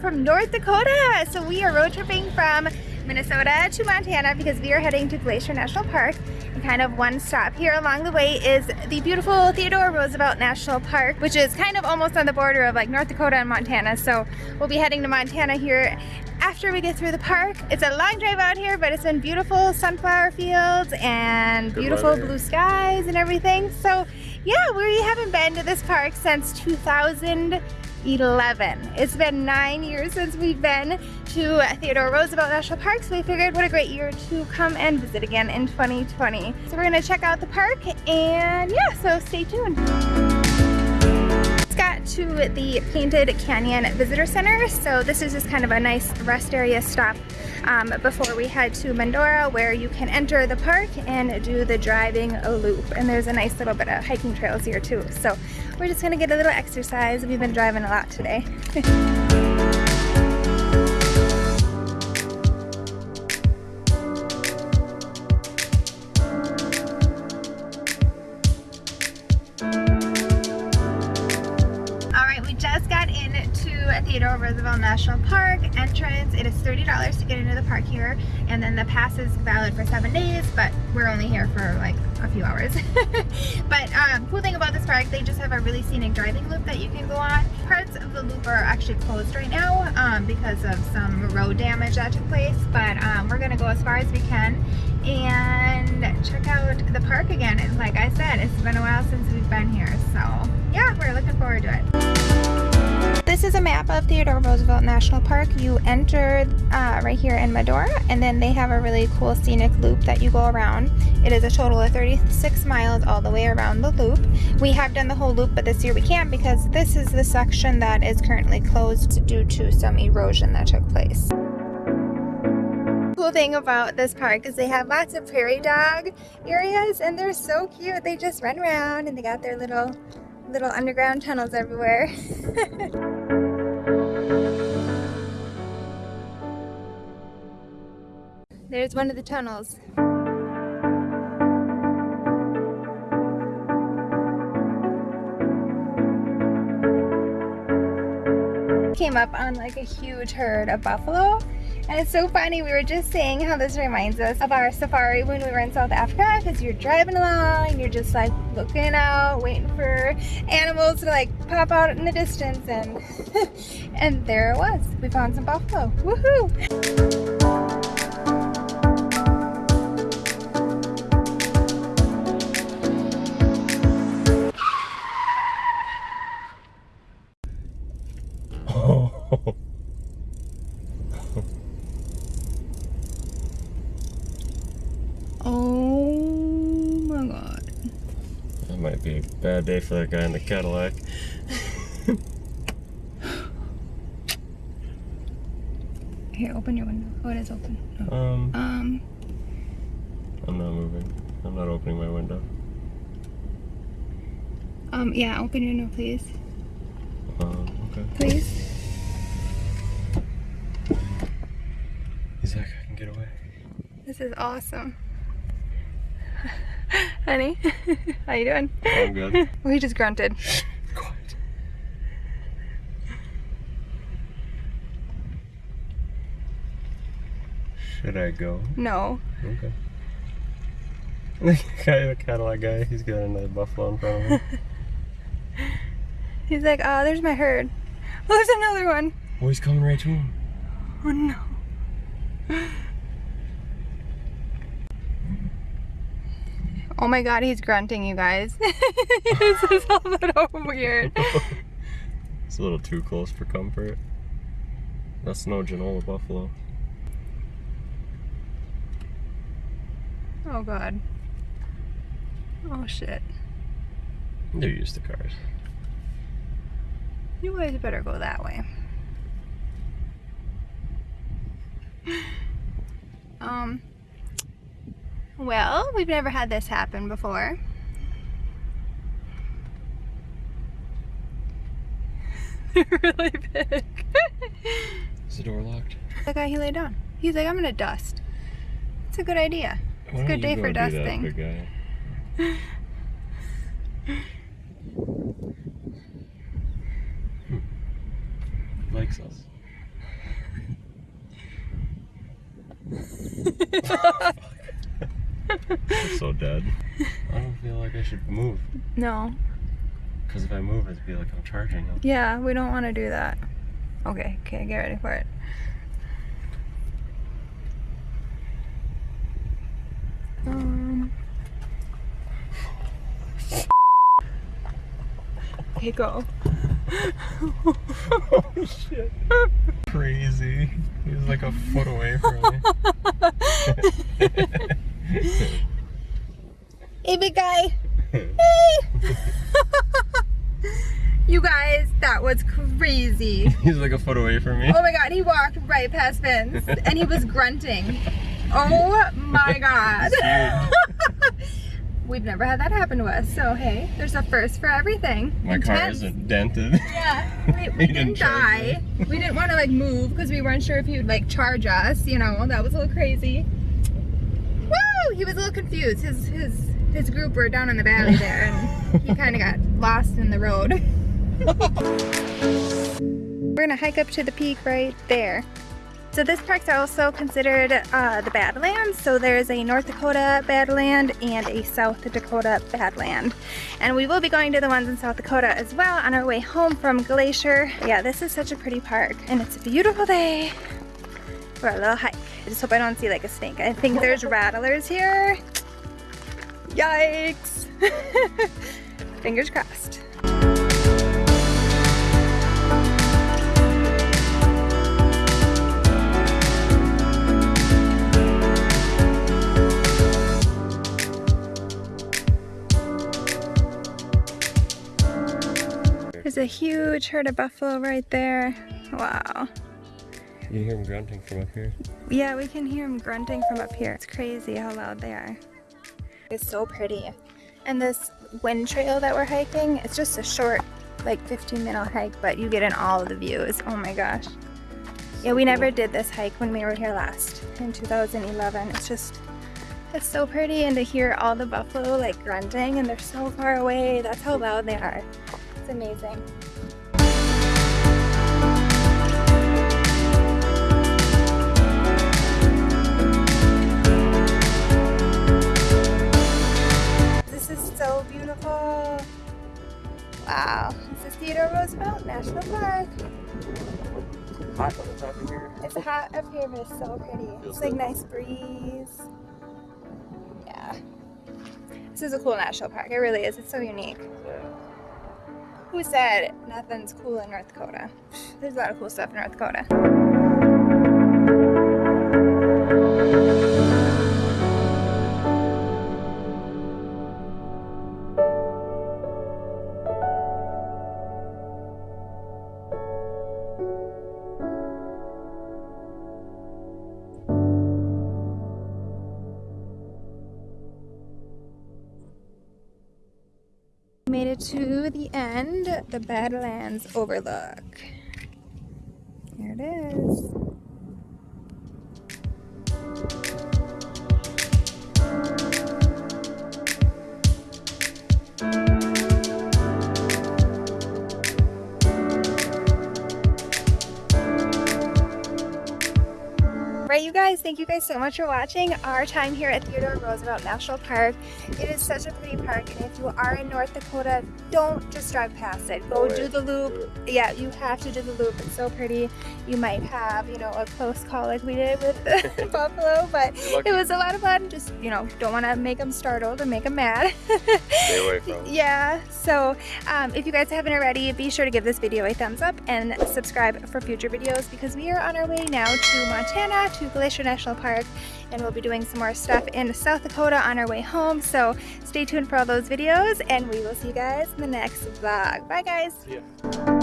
From North Dakota. So we are road tripping from Minnesota to Montana because we are heading to Glacier National Park. And kind of one stop here along the way is the beautiful Theodore Roosevelt National Park, which is kind of almost on the border of like North Dakota and Montana. So we'll be heading to Montana here after we get through the park. It's a long drive out here, but it's been beautiful sunflower fields and Good beautiful weather. blue skies and everything. So yeah, we haven't been to this park since 2011. It's been nine years since we've been to Theodore Roosevelt National Park, so we figured what a great year to come and visit again in 2020. So we're gonna check out the park and yeah, so stay tuned. To the Painted Canyon Visitor Center, so this is just kind of a nice rest area stop um, before we head to Medora where you can enter the park and do the driving loop. And there's a nice little bit of hiking trails here too. So we're just gonna get a little exercise. We've been driving a lot today. Theodore Roosevelt National Park entrance. It is $30 to get into the park here, and then the pass is valid for seven days, but we're only here for like a few hours. but um, cool thing about this park, they just have a really scenic driving loop that you can go on. Parts of the loop are actually closed right now um, because of some road damage that took place, but um, we're gonna go as far as we can and check out the park again. And like I said, it's been a while since we've been here, so yeah, we're looking forward to it. This is a map of Theodore Roosevelt National Park. You enter uh, right here in Medora, and then they have a really cool scenic loop that you go around. It is a total of 36 miles all the way around the loop. We have done the whole loop, but this year we can't because this is the section that is currently closed due to some erosion that took place cool thing about this park is they have lots of prairie dog areas and they're so cute. They just run around and they got their little little underground tunnels everywhere. There's one of the tunnels. Came up on like a huge herd of buffalo and it's so funny, we were just saying how this reminds us of our safari when we were in South Africa because you're driving along and you're just like looking out, waiting for animals to like pop out in the distance and and there it was. We found some buffalo. Woohoo! Bad day for that guy in the Cadillac. Here, open your window. Oh, it is open. No. Um, Um, I'm not moving. I'm not opening my window. um, yeah, open your window, please. Um, okay. Please. Like, I can get away. This is awesome. Honey, how you doing? I'm good. Well, he just grunted. Quiet. Should I go? No. Okay. The guy, the Cadillac guy, he's got another buffalo in front of him. He's like, oh, there's my herd. Oh, there's another one. oh, he's coming right to him. Oh no. Oh my god, he's grunting, you guys. this is a little weird. It's a little too close for comfort. That's no Genola buffalo. Oh god. Oh shit. They're used to cars. You guys better go that way. Um, well, we've never had this happen before. They're really big. Is the door locked? the guy he laid down. He's like, I'm gonna dust. It's a good idea. Why a good day go for do that, dusting. big guy? Hmm. Likes us. I'm so dead. I don't feel like I should move. no. Because if I move, it'd be like I'm charging them. Yeah, we don't want to do that. Okay, okay, get ready for it. Um. Okay, go. oh shit. Crazy. He was like a foot away from me. Hey, big guy. Hey. you guys, that was crazy. He's like a foot away from me. Oh my god, he walked right past Vince and he was grunting. Oh my god. We've never had that happen to us, so hey, there's a first for everything. My car isn't dented. Yeah, we, we didn't, didn't die. We didn't want to like move because we weren't sure if he would like charge us. You know, that was a little crazy. Woo! He was a little confused. His his his group were down in the valley there, and he kind of got lost in the road. We're gonna hike up to the peak right there. So this park's also considered uh, the Badlands. So there's a North Dakota Badland and a South Dakota Badland. And we will be going to the ones in South Dakota as well on our way home from Glacier. Yeah, this is such a pretty park and it's a beautiful day for a little hike. I just hope I don't see like a snake. I think there's rattlers here. Yikes. Fingers crossed. There's a huge herd of buffalo right there. Wow. You can hear them grunting from up here. Yeah, we can hear them grunting from up here. It's crazy how loud they are. It's so pretty. And this wind trail that we're hiking, it's just a short, like 15 minute hike, but you get in all of the views. Oh my gosh. Yeah, we never did this hike when we were here last in 2011. It's just, it's so pretty and to hear all the buffalo like grunting and they're so far away. That's how loud they are. It's amazing. Roosevelt National Park. Hot on the top of here. It's hot up here, but it's so pretty. Feels It's like good. nice breeze. Yeah. This is a cool national park. It really is. It's so unique. Who said nothing's cool in North Dakota? There's a lot of cool stuff in North Dakota. To the end, the Badlands Overlook. Here it is. Right, you guys, thank you guys so much for watching our time here at Theodore Roosevelt National Park. It is such a pretty park, and if you are in North Dakota, don't just drive past it. Go do the loop. Yeah, you have to do the loop. It's so pretty. You might have, you know, a close call like we did with buffalo, but it was a lot of fun. Just, you know, don't want to make them startled or make them mad. Stay away from. Yeah, so um, if you guys haven't already, be sure to give this video a thumbs up and subscribe for future videos because we are on our way now to Montana, to Glacier National Park, and we'll be doing some more stuff in South Dakota on our way home. So stay tuned for all those videos, and we will see you guys in the next vlog. Bye, guys.